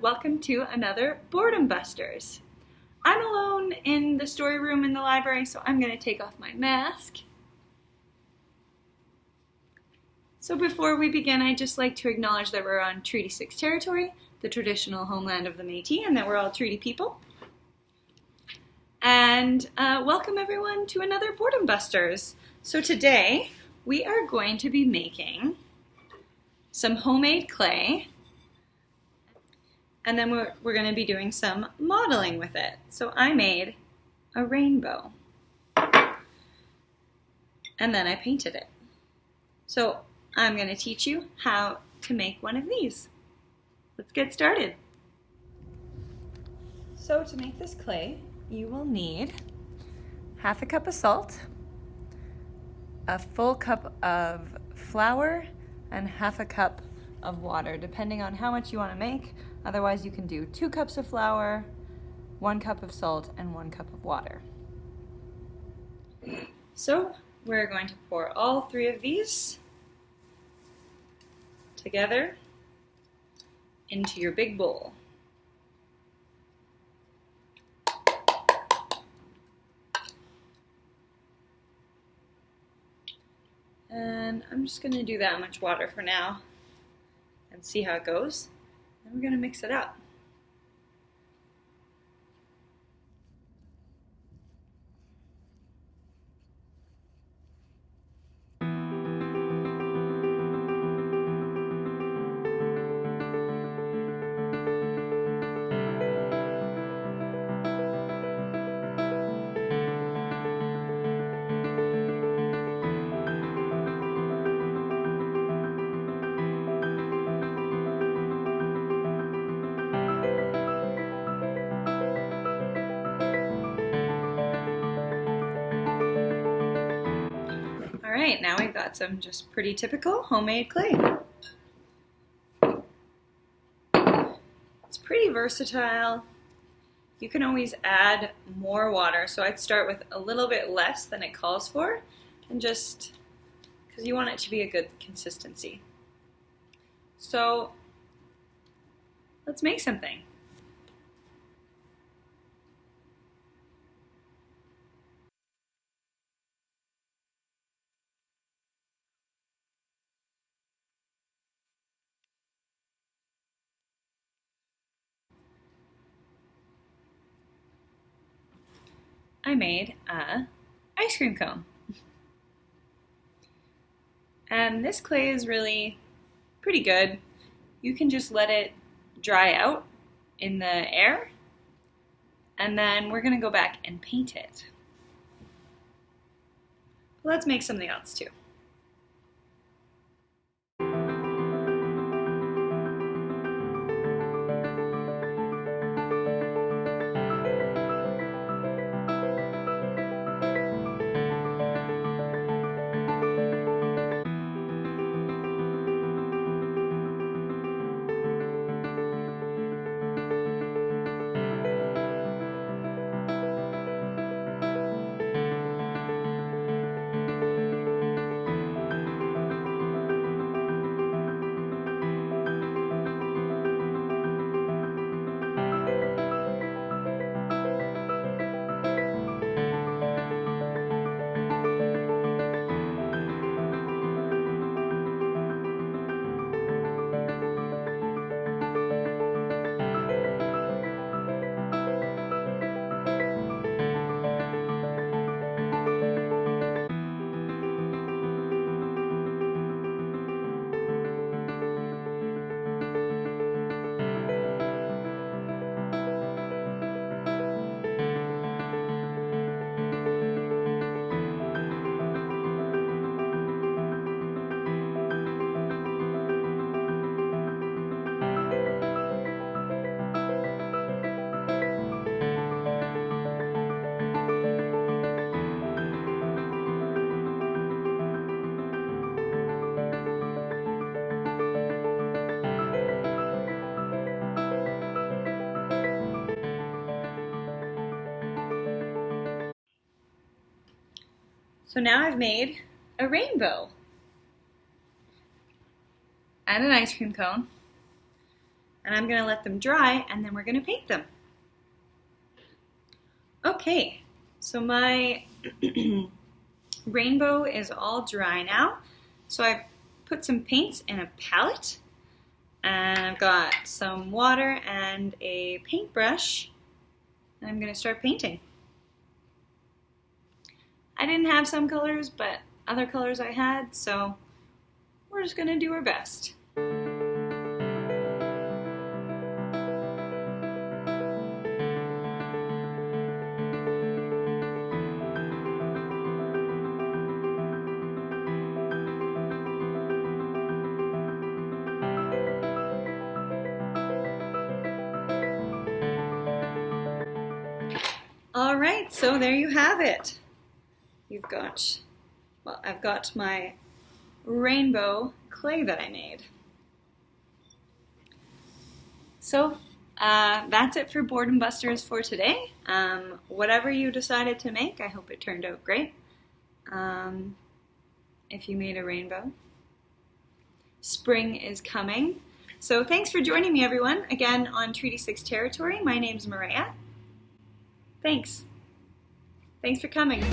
welcome to another Boredom Busters. I'm alone in the story room in the library, so I'm going to take off my mask. So before we begin, I'd just like to acknowledge that we're on Treaty 6 territory, the traditional homeland of the Métis, and that we're all treaty people. And uh, welcome everyone to another Boredom Busters. So today, we are going to be making some homemade clay and then we're, we're going to be doing some modeling with it. So I made a rainbow. And then I painted it. So I'm going to teach you how to make one of these. Let's get started. So to make this clay, you will need half a cup of salt, a full cup of flour, and half a cup of water, depending on how much you want to make. Otherwise, you can do two cups of flour, one cup of salt, and one cup of water. So we're going to pour all three of these together into your big bowl. And I'm just going to do that much water for now and see how it goes. Then we're to mix it up. Right, now we've got some just pretty typical homemade clay. It's pretty versatile. You can always add more water, so I'd start with a little bit less than it calls for, and just because you want it to be a good consistency. So let's make something. I made a ice cream cone. And this clay is really pretty good. You can just let it dry out in the air and then we're gonna go back and paint it. Let's make something else too. So now I've made a rainbow and an ice cream cone. and I'm gonna let them dry and then we're gonna paint them. Okay, so my rainbow is all dry now. So I've put some paints in a palette and I've got some water and a paintbrush and I'm gonna start painting. I didn't have some colors, but other colors I had, so we're just gonna do our best. All right, so there you have it. You've got, well, I've got my rainbow clay that I made. So uh, that's it for Boredom Busters for today. Um, whatever you decided to make, I hope it turned out great. Um, if you made a rainbow. Spring is coming. So thanks for joining me, everyone, again on Treaty 6 territory. My name's Maria. Thanks. Thanks for coming.